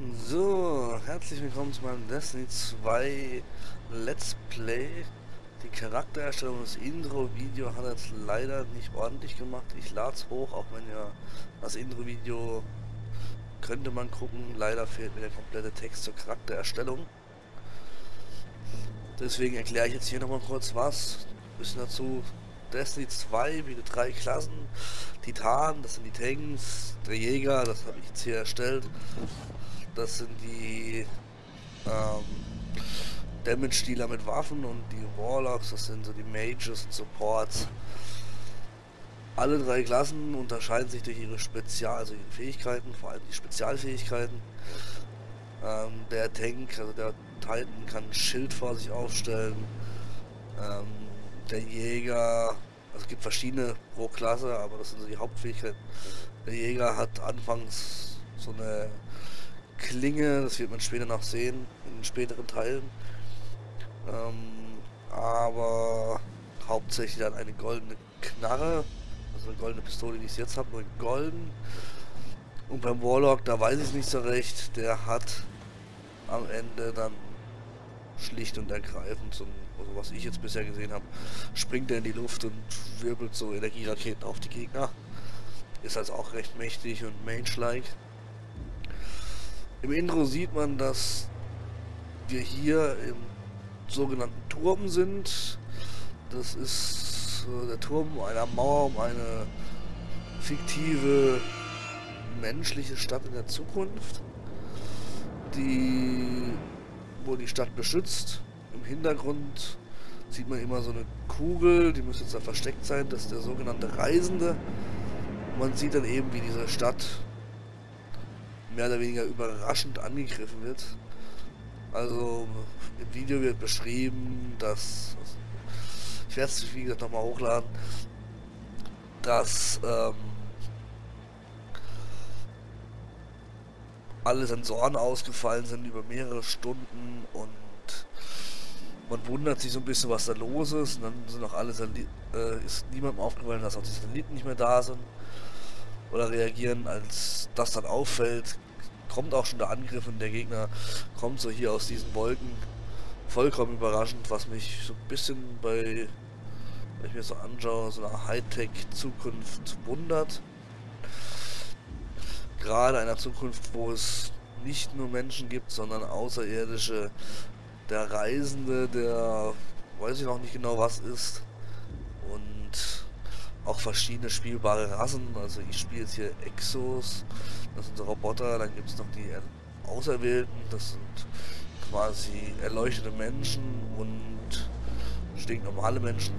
So, herzlich willkommen zu meinem Destiny 2 Let's Play. Die Charaktererstellung des Intro-Video hat jetzt leider nicht ordentlich gemacht. Ich lade es hoch, auch wenn ja das Intro-Video könnte man gucken. Leider fehlt mir der komplette Text zur Charaktererstellung. Deswegen erkläre ich jetzt hier nochmal kurz was. Ein bisschen dazu. Destiny 2 wieder drei Klassen. Titan, das sind die Tanks. Der Jäger, das habe ich jetzt hier erstellt. Das sind die ähm, Damage-Dealer mit Waffen und die Warlocks, das sind so die Mages und Supports. Alle drei Klassen unterscheiden sich durch ihre Spezial, also ihre Fähigkeiten, vor allem die Spezialfähigkeiten. Ähm, der Tank, also der Titan kann ein Schild vor sich aufstellen. Ähm, der Jäger, also es gibt verschiedene pro Klasse, aber das sind so die Hauptfähigkeiten. Der Jäger hat anfangs so eine Klinge, das wird man später noch sehen, in späteren Teilen. Ähm, aber hauptsächlich dann eine goldene Knarre, also eine goldene Pistole, die ich jetzt habe, nur in golden. Und beim Warlock, da weiß ich nicht so recht, der hat am Ende dann schlicht und ergreifend, so, also was ich jetzt bisher gesehen habe, springt er in die Luft und wirbelt so Energieraketen auf die Gegner. Ist also auch recht mächtig und mage-like. Im Intro sieht man, dass wir hier im sogenannten Turm sind. Das ist äh, der Turm einer Mauer um eine fiktive menschliche Stadt in der Zukunft, die wo die Stadt beschützt. Im Hintergrund sieht man immer so eine Kugel, die muss jetzt da versteckt sein, das ist der sogenannte Reisende. man sieht dann eben, wie diese Stadt mehr oder weniger überraschend angegriffen wird. Also im Video wird beschrieben, dass ich werde es wie gesagt nochmal hochladen, dass ähm, alle Sensoren ausgefallen sind über mehrere Stunden und man wundert sich so ein bisschen, was da los ist. Und dann sind auch alle äh, ist niemandem aufgefallen, dass auch die Satelliten nicht mehr da sind oder reagieren, als das dann auffällt, kommt auch schon der Angriff und der Gegner kommt so hier aus diesen Wolken. Vollkommen überraschend, was mich so ein bisschen bei, wenn ich mir so anschaue, so einer Hightech-Zukunft wundert. Gerade einer Zukunft, wo es nicht nur Menschen gibt, sondern Außerirdische. Der Reisende, der weiß ich noch nicht genau was ist. Auch verschiedene spielbare Rassen. Also ich spiele jetzt hier Exos, das sind Roboter, dann gibt es noch die Auserwählten, das sind quasi erleuchtete Menschen und stinknormale Menschen.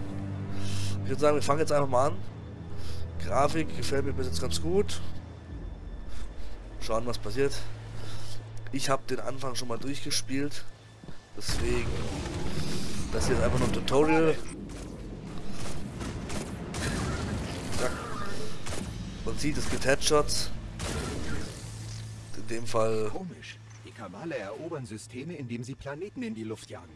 Ich würde sagen, wir fangen jetzt einfach mal an. Grafik gefällt mir bis jetzt ganz gut. Schauen, was passiert. Ich habe den Anfang schon mal durchgespielt. Deswegen, das hier ist einfach nur ein Tutorial. Man sieht, es gibt Headshots. In dem Fall... Komisch. Die Kabale erobern Systeme, indem sie Planeten in die Luft jagen.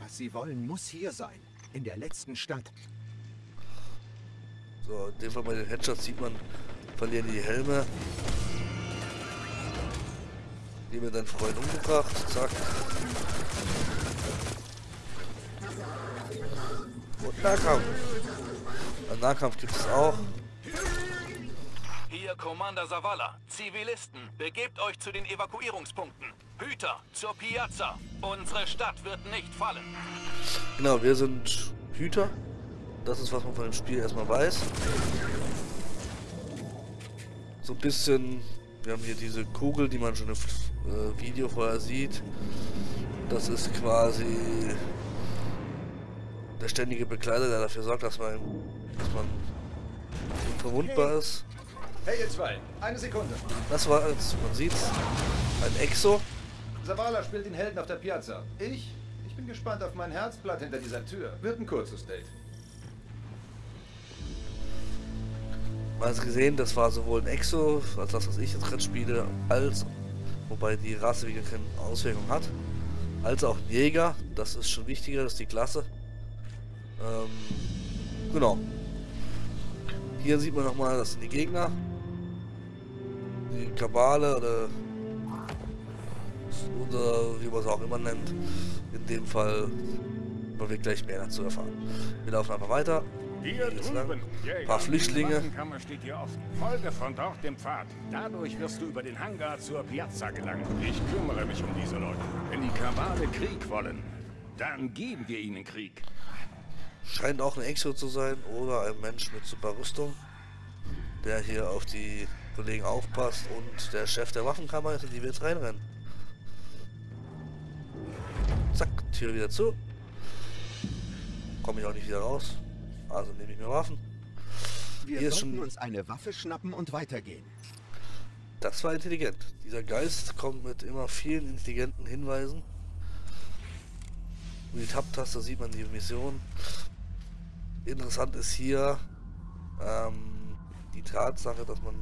Was sie wollen, muss hier sein. In der letzten Stadt. So, in dem Fall bei den Headshots sieht man, verlieren die Helme. Die mir deinen Freund umgebracht. Zack. Und Nahkampf. Ein Nahkampf gibt es auch. Hier Commander Zavala. Zivilisten, begebt euch zu den Evakuierungspunkten. Hüter, zur Piazza. Unsere Stadt wird nicht fallen. Genau, wir sind Hüter. Das ist, was man von dem Spiel erstmal weiß. So ein bisschen... Wir haben hier diese Kugel, die man schon im äh, Video vorher sieht. Das ist quasi der ständige Begleiter, der dafür sorgt, dass man, dass man unverwundbar ist. Hey ihr zwei, eine Sekunde. Das war es, man sieht's. Ein Exo. Zavala spielt den Helden auf der Piazza. Ich? Ich bin gespannt auf mein Herzblatt hinter dieser Tür. Wird ein kurzes Date. Man hat gesehen, das war sowohl ein Exo, als das, was ich jetzt gerade spiele, als, wobei die Rasse wieder keine Auswirkung hat, als auch ein Jäger. Das ist schon wichtiger, das ist die Klasse. Ähm, genau. Hier sieht man nochmal, das sind die Gegner die Kabale oder oder wie man es auch immer nennt. In dem Fall man wird gleich mehr dazu erfahren. Wir laufen einfach weiter. Hier drüben, Ein paar Flüchtlinge. Die steht hier offen. Folge von dort dem Pfad. Dadurch wirst du über den Hangar zur Piazza gelangen. Ich kümmere mich um diese Leute. Wenn die Kabale Krieg wollen, dann geben wir ihnen Krieg. Scheint auch ein Exo zu sein oder ein Mensch mit super Rüstung, der hier auf die Kollegen aufpasst und der Chef der Waffenkammer ist, in die wir jetzt reinrennen. Zack, Tür wieder zu. Komme ich auch nicht wieder raus. Also nehme ich mir Waffen. Wir Hier sollten schon- uns eine Waffe schnappen und weitergehen. Das war intelligent. Dieser Geist kommt mit immer vielen intelligenten Hinweisen. Und die Tab-Taste sieht man die Mission. Interessant ist hier ähm, die Tatsache, dass man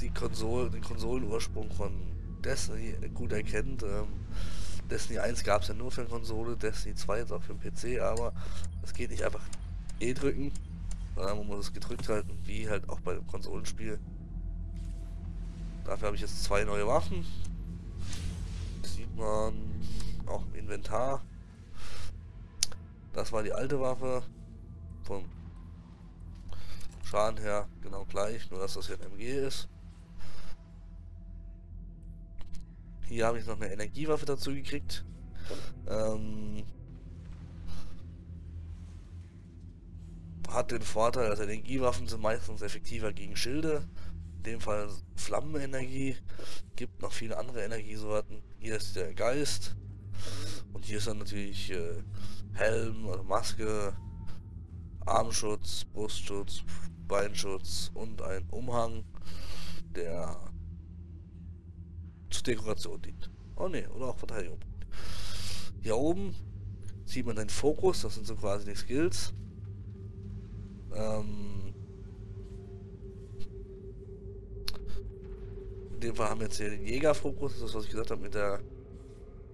die Konsole, den Konsolenursprung von Destiny gut erkennt. Ähm, Destiny 1 gab es ja nur für eine Konsole, Destiny 2 jetzt auch für den PC, aber es geht nicht einfach E drücken, sondern man muss es gedrückt halten, wie halt auch bei dem Konsolenspiel. Dafür habe ich jetzt zwei neue Waffen. Sieht man auch im Inventar. Das war die alte Waffe. Vom Schaden her genau gleich, nur dass das hier ein MG ist. Hier habe ich noch eine Energiewaffe dazu gekriegt. Ähm, hat den Vorteil, dass Energiewaffen sind meistens effektiver gegen Schilde. In dem Fall Flammenenergie. Gibt noch viele andere Energiesorten. Hier ist der Geist. Und hier ist dann natürlich äh, Helm oder Maske, Armschutz, Brustschutz, Beinschutz und ein Umhang, der zur Dekoration dient. Oh ne, oder auch Verteidigung. Hier oben sieht man den Fokus, das sind so quasi die Skills. Ähm, in dem Fall haben wir jetzt hier den Jägerfokus, das ist was ich gesagt habe mit der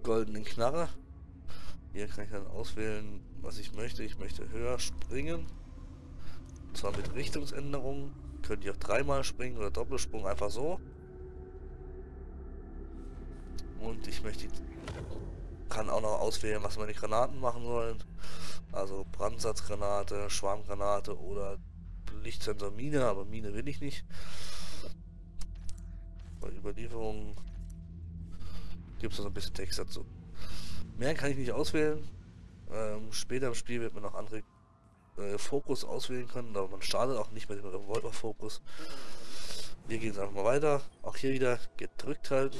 goldenen Knarre. Hier kann ich dann auswählen, was ich möchte. Ich möchte höher springen. Und zwar mit Richtungsänderung. Könnt ihr auch dreimal springen oder Doppelsprung einfach so. Und ich möchte kann auch noch auswählen, was meine Granaten machen sollen. Also Brandsatzgranate, Schwarmgranate oder Lichtsensor Mine, aber Mine will ich nicht. Bei Überlieferung gibt es noch ein bisschen Text dazu. Mehr kann ich nicht auswählen. Ähm, später im Spiel wird man noch andere äh, Fokus auswählen können, aber man startet auch nicht mit dem Revolver-Fokus. Wir gehen jetzt einfach mal weiter. Auch hier wieder gedrückt halten.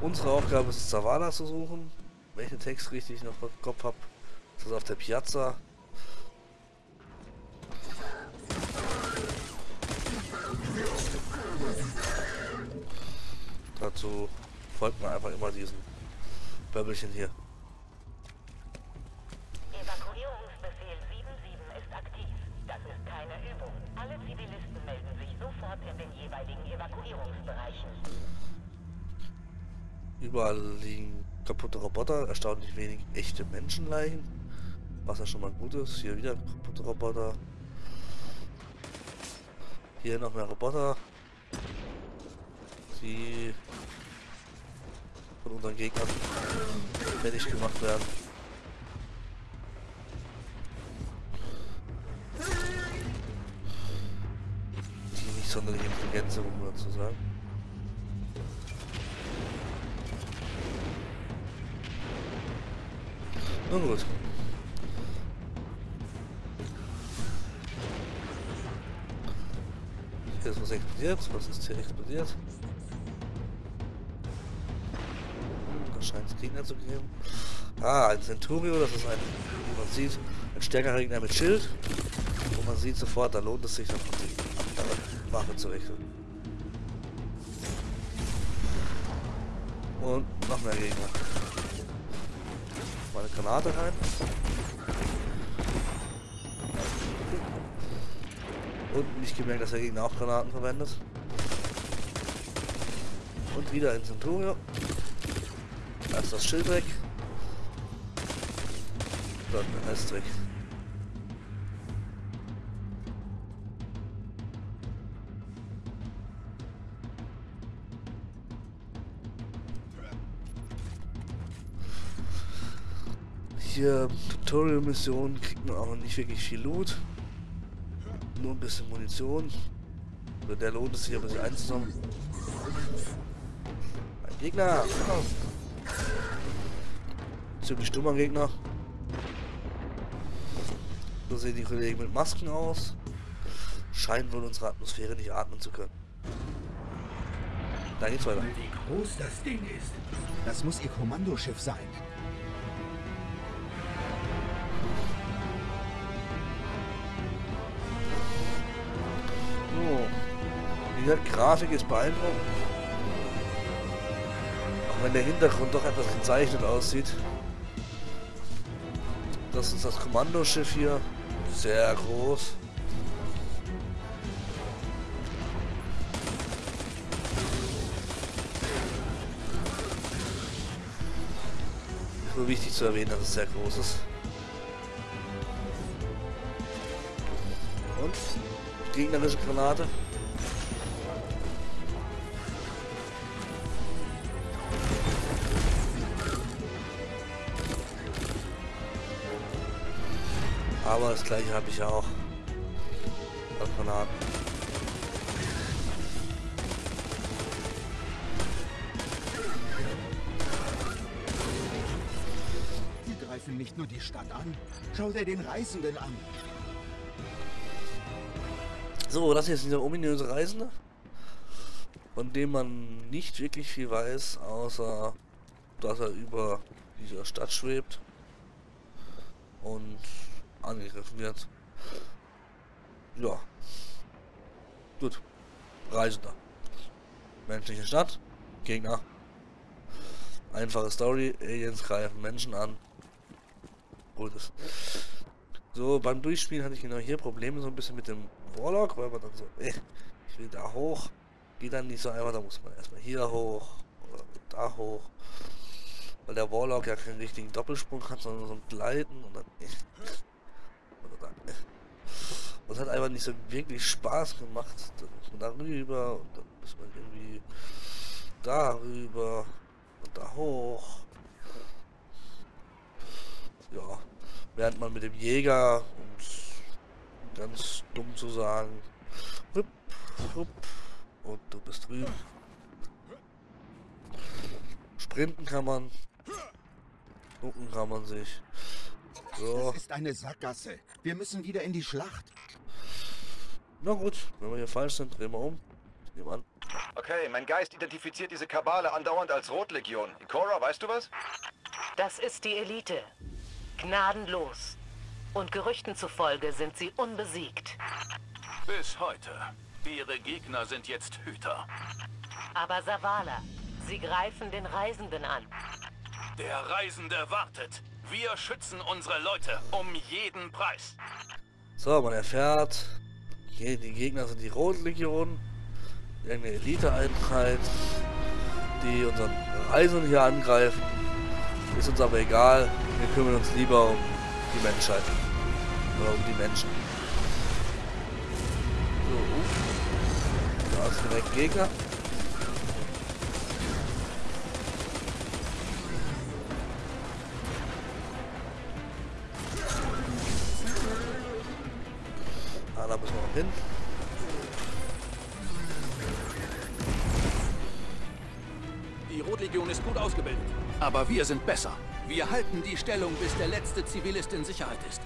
Unsere Aufgabe ist es, Zavala zu suchen. Welchen Text richtig noch im Kopf habe. Das ist auf der Piazza. Dazu folgt man einfach immer diesen Böbbelchen hier. Evakuierungsbefehl 77 ist aktiv. Das ist keine Übung. Alle Zivilisten melden sich sofort in den jeweiligen Evakuierungsbereichen. Überall liegen kaputte Roboter, erstaunlich wenig echte Menschenleichen. Was ja schon mal gut ist. Hier wieder kaputte Roboter. Hier noch mehr Roboter. Die von unseren Gegnern fertig gemacht werden. Die nicht sonderlich intelligent sind, um mal zu sagen. Nun gut. Hier ist was explodiert. Was ist hier explodiert? Da scheint es Gegner zu geben. Ah, ein Centurio, das ist ein, wie man sieht, ein stärkerer Gegner mit Schild. Und man sieht sofort, da lohnt es sich dann die andere Waffe zu wechseln. Und noch mehr Gegner. Granate rein. Und nicht gemerkt, dass der Gegner auch Granaten verwendet. Und wieder ein Centurio. Da ist das Schild weg. Dann der Rest weg. Hier Tutorial-Missionen kriegt man auch nicht wirklich viel Loot. Nur ein bisschen Munition. Oder der lohnt es sich aber sich einzusammeln. Ein Gegner! Ziemlich dummer Gegner. So sehen die Kollegen mit Masken aus. Scheinen wohl unsere Atmosphäre nicht atmen zu können. Da geht's weiter. Wie groß das Ding ist. Das muss ihr Kommandoschiff sein. Die Grafik ist beeindruckend. Auch wenn der Hintergrund doch etwas gezeichnet aussieht. Das ist das Kommandoschiff hier. Sehr groß. Nur wichtig zu erwähnen, dass es sehr groß ist. Und gegnerische Granate. Aber das gleiche habe ich ja auch. Als Granaten. Die greifen nicht nur die Stadt an. Schau dir den Reisenden an. So, das hier ist dieser ominöse Reisende, von dem man nicht wirklich viel weiß, außer dass er über dieser Stadt schwebt und angegriffen wird. Ja. Gut. Reisender. Menschliche Stadt. Gegner. Einfache Story. Aliens greifen Menschen an. Gutes. So, beim Durchspielen hatte ich genau hier Probleme so ein bisschen mit dem Warlock, weil man dann so, äh, ich will da hoch. Geht dann nicht so einfach, da muss man erstmal hier hoch oder da hoch. Weil der Warlock ja keinen richtigen Doppelsprung hat, sondern so ein Gleiten und dann, da, äh. Es hat einfach nicht so wirklich Spaß gemacht. Dann muss man darüber und dann muss man irgendwie darüber und da hoch. Ja, während man mit dem Jäger und ganz dumm zu sagen, hup, hup, und du bist drüben. Sprinten kann man, gucken kann man sich. So, Das ist eine Sackgasse. Wir müssen wieder in die Schlacht. Na gut, wenn wir hier falsch sind, drehen wir um. Ich nehme an. Okay, mein Geist identifiziert diese Kabale andauernd als Rotlegion. Cora, weißt du was? Das ist die Elite. Gnadenlos. Und Gerüchten zufolge sind sie unbesiegt. Bis heute. Ihre Gegner sind jetzt Hüter. Aber Savala, sie greifen den Reisenden an. Der Reisende wartet. Wir schützen unsere Leute um jeden Preis. So, man erfährt, die Gegner sind die Rotlegion, irgendeine Elite-Einheit, die unseren Reisenden hier angreifen. Ist uns aber egal, wir kümmern uns lieber um die Menschheit. Oder um die Menschen. So, uh. da ist direkt Gegner. Hin. Die Rotlegion ist gut ausgebildet. Aber wir sind besser. Wir halten die Stellung, bis der letzte Zivilist in Sicherheit ist.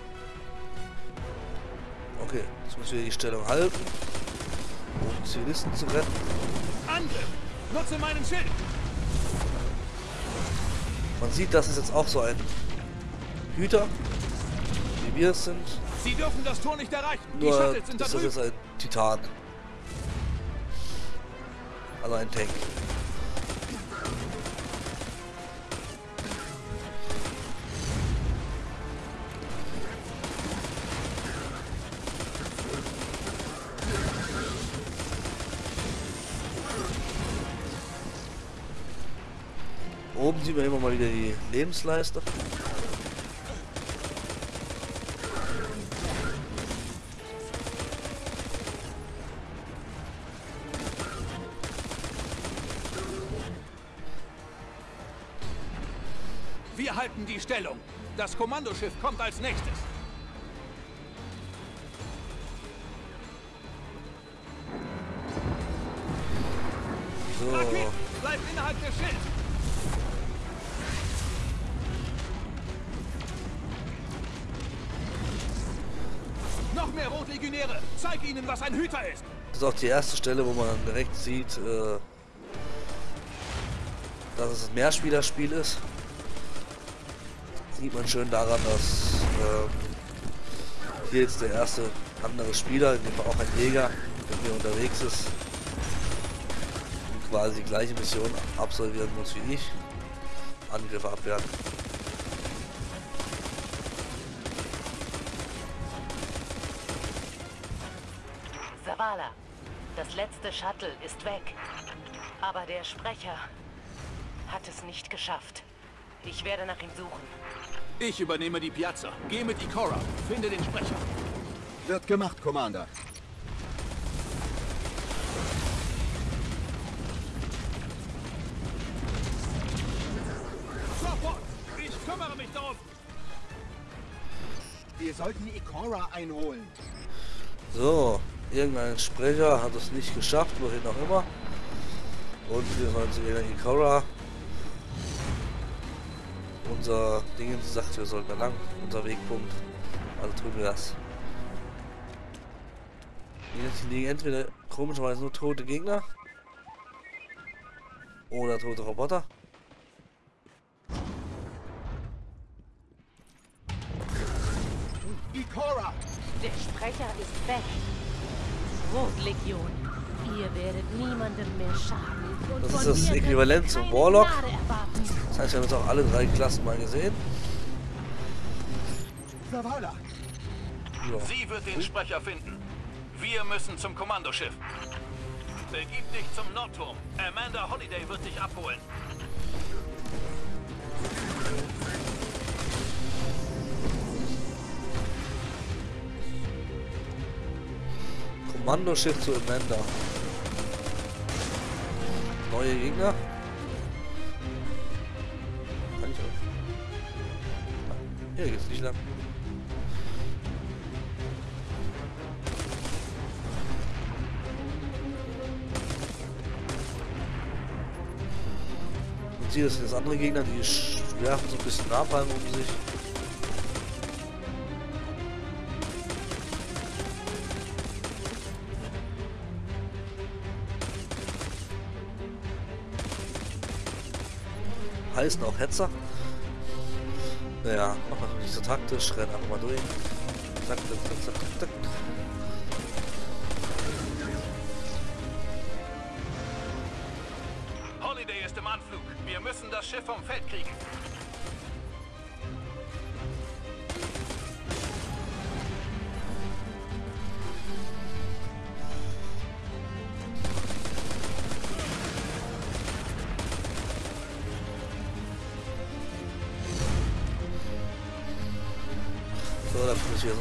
Okay, jetzt müssen wir die Stellung halten, um Zivilisten zu retten. Angriff! Nutze meinen Schild! Man sieht, das ist jetzt auch so ein Hüter, wie wir es sind. Sie dürfen das Tor nicht erreichen. Die Nur, Shuttles sind da das ist drüben. ein Titan. Also ein Tank. Oben sieht man immer mal wieder die Lebensleiste. Wir halten die Stellung. Das Kommandoschiff kommt als nächstes. So. Raketen, bleibt innerhalb der Schild. Noch mehr Rotlegionäre. Zeig ihnen, was ein Hüter ist. Das ist auch die erste Stelle, wo man dann direkt sieht, äh, dass es ein Mehrspielerspiel ist. Sieht man schön daran, dass äh, hier jetzt der erste andere Spieler, in dem auch ein Jäger, mit mir unterwegs ist und quasi die gleiche Mission absolvieren muss wie ich. Angriffe abwehren. Zavala, das letzte Shuttle ist weg. Aber der Sprecher hat es nicht geschafft. Ich werde nach ihm suchen. Ich übernehme die Piazza. Geh mit Ikora. Finde den Sprecher. Wird gemacht, Commander. Sofort! Ich kümmere mich darum. Wir sollten Ikora einholen. So, irgendein Sprecher hat es nicht geschafft, wohin auch immer. Und wir sollen zu Elena Ikora. Unser Ding sagt, wir sollten da lang. Unser Wegpunkt. Also tun wir das. Jetzt liegen entweder komischerweise nur tote Gegner. Oder tote Roboter. Ikora! Der Sprecher ist weg. Rotlegion, ihr werdet niemandem mehr schaden. Das ist das Äquivalent zum Warlock. Das heißt, wir haben jetzt auch alle drei Klassen mal gesehen. Sie wird den Sprecher finden. Wir müssen zum Kommandoschiff. Begib dich zum Nordturm. Amanda Holiday wird dich abholen. Kommandoschiff zu Amanda. Neue Gegner. Kann ich auch. Hier geht's nicht lang. Und hier sind jetzt andere Gegner, die werfen so ein bisschen Napalm um sich. Heißen auch Hetzer. Naja, machen wir nicht so taktisch, rennen einfach mal durch. Zack, zack, zack, zack, zack. Holiday ist im Anflug. Wir müssen das Schiff vom Feld kriegen.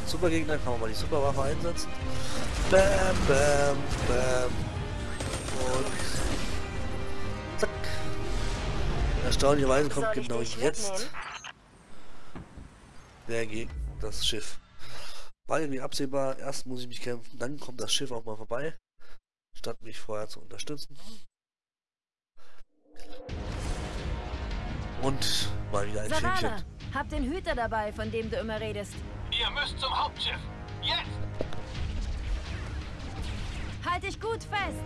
Ein Supergegner, kann man mal die Superwaffe einsetzen. Bam, bam, bam. Und zack. Erstaunlicherweise kommt genau jetzt der Gegner, das Schiff. War irgendwie absehbar, erst muss ich mich kämpfen, dann kommt das Schiff auch mal vorbei, statt mich vorher zu unterstützen. Und mal wieder ein Savannah, Filmchen. hab den Hüter dabei, von dem du immer redest. Ihr müsst zum Hauptschiff. Jetzt! Halt dich gut fest!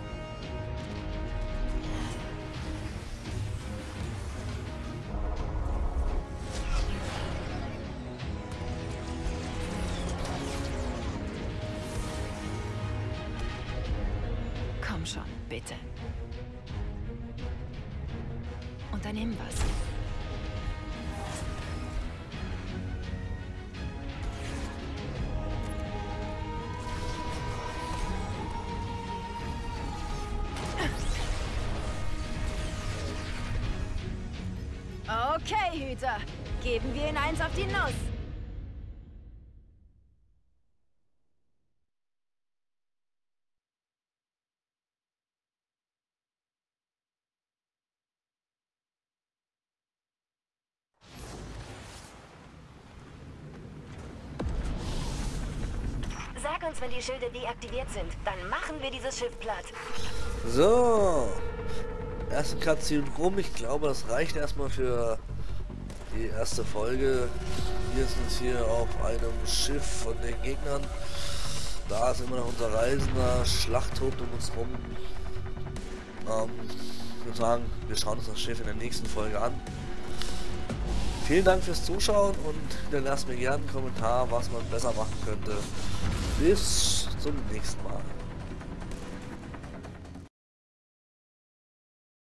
Komm schon, bitte. Unternimm was. Mutter. Geben wir ihn eins auf die Nuss. Sag uns, wenn die Schilde deaktiviert sind, dann machen wir dieses Schiff platt. So. Erste Cutscene rum. Ich glaube, das reicht erstmal für die erste Folge. Wir sind hier auf einem Schiff von den Gegnern. Da ist immer noch unser Reisender. Schlacht tobt um uns rum. Ähm, ich würde sagen, wir schauen uns das Schiff in der nächsten Folge an. Vielen Dank fürs Zuschauen und hinterlasst mir gerne einen Kommentar, was man besser machen könnte. Bis zum nächsten Mal.